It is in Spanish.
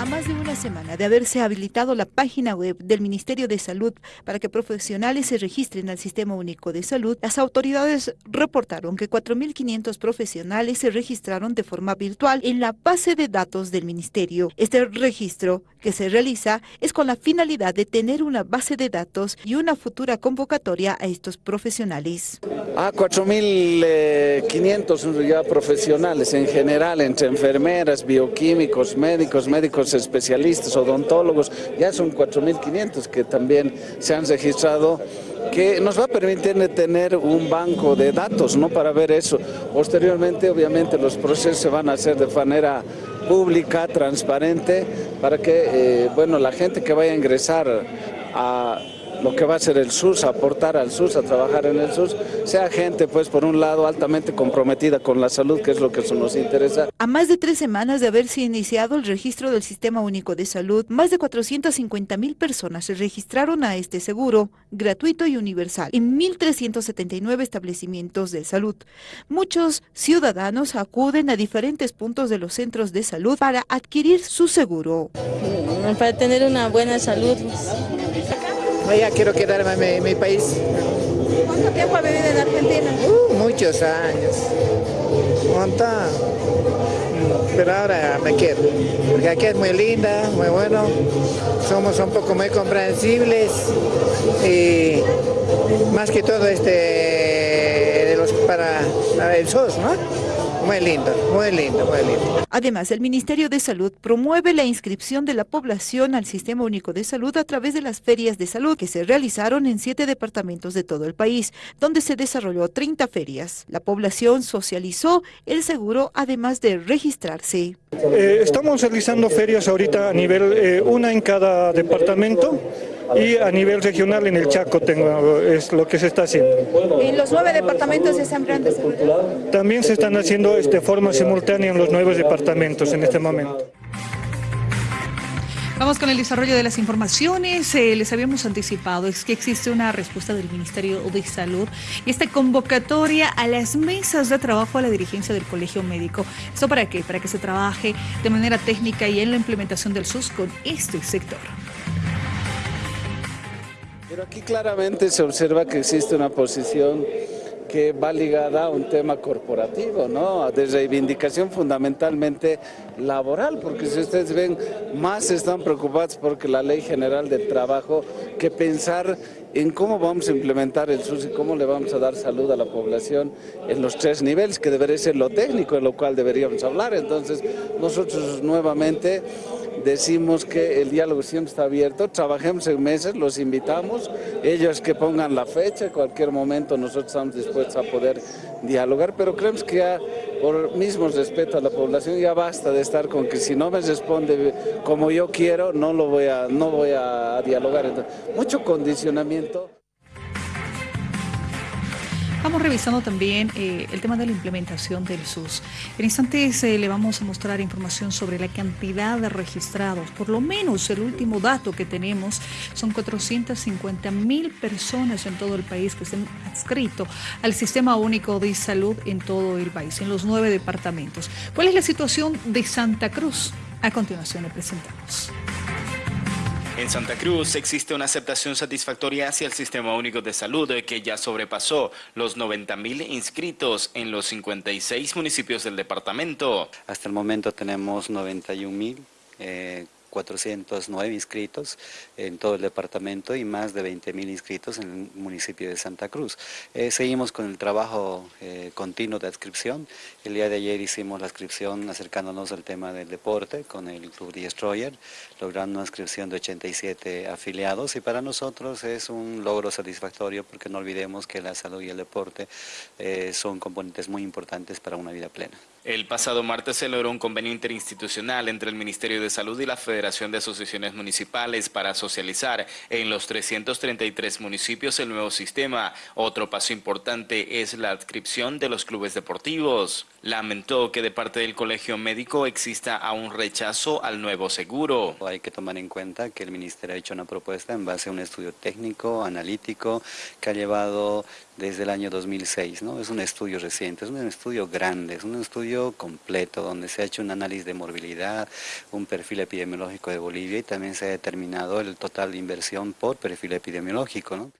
A más de una semana de haberse habilitado la página web del Ministerio de Salud para que profesionales se registren al Sistema Único de Salud, las autoridades reportaron que 4.500 profesionales se registraron de forma virtual en la base de datos del Ministerio. Este registro que se realiza es con la finalidad de tener una base de datos y una futura convocatoria a estos profesionales. Ah, 4.500 ya profesionales en general, entre enfermeras, bioquímicos, médicos, médicos especialistas, odontólogos, ya son 4.500 que también se han registrado que nos va a permitir tener un banco de datos ¿no? para ver eso. Posteriormente, obviamente, los procesos se van a hacer de manera pública, transparente, para que eh, bueno, la gente que vaya a ingresar a lo que va a ser el SUS, aportar al SUS, a trabajar en el SUS, sea gente, pues, por un lado, altamente comprometida con la salud, que es lo que eso nos interesa. A más de tres semanas de haberse iniciado el registro del Sistema Único de Salud, más de 450 mil personas se registraron a este seguro, gratuito y universal, en 1.379 establecimientos de salud. Muchos ciudadanos acuden a diferentes puntos de los centros de salud para adquirir su seguro. Para tener una buena salud. Ya quiero quedarme en mi, país. ¿Cuánto tiempo ha vivido en Argentina? Uh, muchos años. ¿Cuánta? Pero ahora me quedo. Porque aquí es muy linda, muy bueno. Somos un poco muy comprensibles. Y más que todo este de los para, para el SOS, ¿no? Muy lindo, muy lindo, muy lindo. Además, el Ministerio de Salud promueve la inscripción de la población al Sistema Único de Salud a través de las ferias de salud que se realizaron en siete departamentos de todo el país, donde se desarrolló 30 ferias. La población socializó el seguro además de registrarse. Eh, estamos realizando ferias ahorita a nivel, eh, una en cada departamento y a nivel regional en el Chaco tengo, es lo que se está haciendo. ¿En los nueve departamentos se están También se están haciendo de este, forma simultánea en los nuevos departamentos en este momento. Vamos con el desarrollo de las informaciones. Eh, les habíamos anticipado es que existe una respuesta del Ministerio de Salud y esta convocatoria a las mesas de trabajo a la dirigencia del Colegio Médico. ¿Esto para qué? Para que se trabaje de manera técnica y en la implementación del SUS con este sector. Pero aquí claramente se observa que existe una posición que va ligada a un tema corporativo, ¿no? de reivindicación fundamentalmente laboral, porque si ustedes ven, más están preocupados porque la Ley General del Trabajo que pensar en cómo vamos a implementar el SUS y cómo le vamos a dar salud a la población en los tres niveles, que debería ser lo técnico, en lo cual deberíamos hablar. Entonces, nosotros nuevamente decimos que el diálogo siempre está abierto, trabajemos en meses, los invitamos, ellos que pongan la fecha, en cualquier momento nosotros estamos dispuestos a poder dialogar, pero creemos que ya por mismo respeto a la población ya basta de estar con que si no me responde como yo quiero, no lo voy a, no voy a dialogar. Mucho condicionamiento. Vamos revisando también eh, el tema de la implementación del SUS. En instantes eh, le vamos a mostrar información sobre la cantidad de registrados. Por lo menos el último dato que tenemos son 450 mil personas en todo el país que están adscritos al Sistema Único de Salud en todo el país, en los nueve departamentos. ¿Cuál es la situación de Santa Cruz? A continuación le presentamos. En Santa Cruz existe una aceptación satisfactoria hacia el Sistema Único de Salud que ya sobrepasó los 90.000 inscritos en los 56 municipios del departamento. Hasta el momento tenemos 91.000 eh, 409 inscritos en todo el departamento y más de 20 mil inscritos en el municipio de Santa Cruz. Eh, seguimos con el trabajo eh, continuo de adscripción. El día de ayer hicimos la inscripción acercándonos al tema del deporte con el Club Destroyer, logrando una inscripción de 87 afiliados y para nosotros es un logro satisfactorio porque no olvidemos que la salud y el deporte eh, son componentes muy importantes para una vida plena. El pasado martes se logró un convenio interinstitucional entre el Ministerio de Salud y la Federación de Asociaciones Municipales para socializar en los 333 municipios el nuevo sistema. Otro paso importante es la adscripción de los clubes deportivos. Lamentó que de parte del Colegio Médico exista aún rechazo al nuevo seguro. Hay que tomar en cuenta que el Ministerio ha hecho una propuesta en base a un estudio técnico, analítico, que ha llevado desde el año 2006. ¿no? Es un estudio reciente, es un estudio grande, es un estudio completo donde se ha hecho un análisis de morbilidad, un perfil epidemiológico de Bolivia y también se ha determinado el total de inversión por perfil epidemiológico. ¿no?